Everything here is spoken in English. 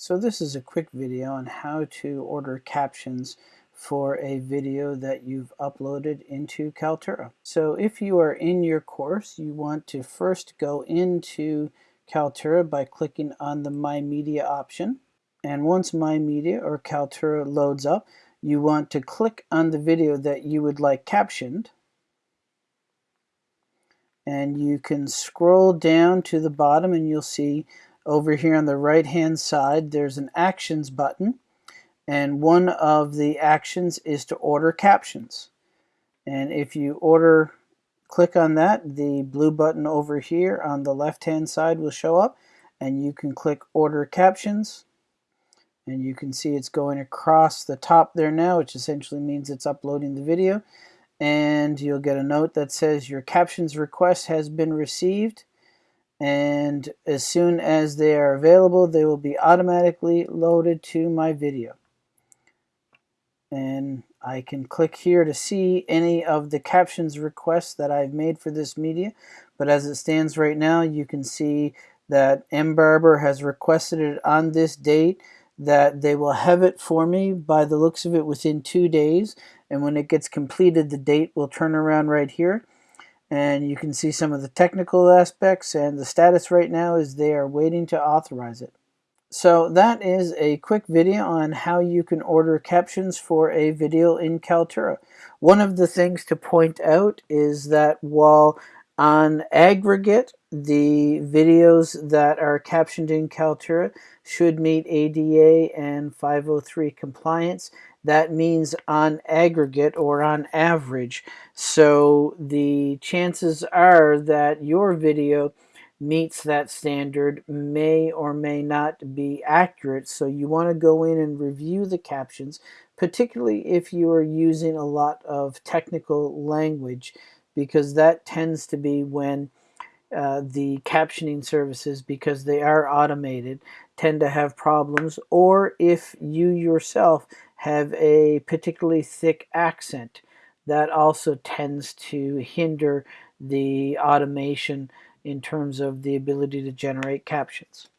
So this is a quick video on how to order captions for a video that you've uploaded into Kaltura. So if you are in your course, you want to first go into Kaltura by clicking on the My Media option. And once My Media or Kaltura loads up, you want to click on the video that you would like captioned. And you can scroll down to the bottom and you'll see over here on the right hand side there's an actions button and one of the actions is to order captions. And if you order click on that the blue button over here on the left hand side will show up and you can click order captions. And you can see it's going across the top there now which essentially means it's uploading the video. And you'll get a note that says your captions request has been received and as soon as they are available they will be automatically loaded to my video. And I can click here to see any of the captions requests that I've made for this media but as it stands right now you can see that M Barber has requested it on this date that they will have it for me by the looks of it within two days. And when it gets completed the date will turn around right here and you can see some of the technical aspects and the status right now is they are waiting to authorize it. So that is a quick video on how you can order captions for a video in Kaltura. One of the things to point out is that while on aggregate the videos that are captioned in Kaltura should meet ADA and 503 compliance, that means on aggregate or on average. So the chances are that your video meets that standard may or may not be accurate. So you want to go in and review the captions, particularly if you are using a lot of technical language, because that tends to be when uh, the captioning services, because they are automated, tend to have problems, or if you yourself have a particularly thick accent, that also tends to hinder the automation in terms of the ability to generate captions.